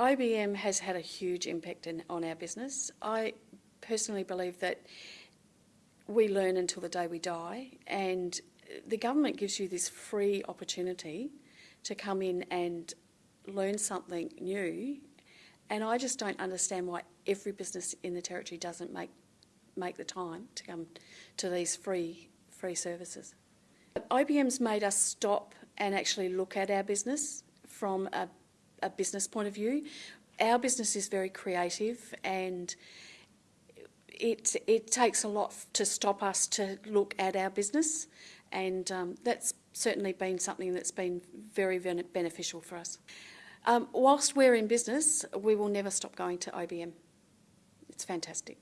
IBM has had a huge impact in, on our business. I personally believe that we learn until the day we die and the government gives you this free opportunity to come in and learn something new and I just don't understand why every business in the territory doesn't make make the time to come to these free free services. IBM's made us stop and actually look at our business from a, a business point of view. Our business is very creative and it, it takes a lot to stop us to look at our business and um, that's certainly been something that's been very beneficial for us. Um, whilst we're in business, we will never stop going to IBM. It's fantastic.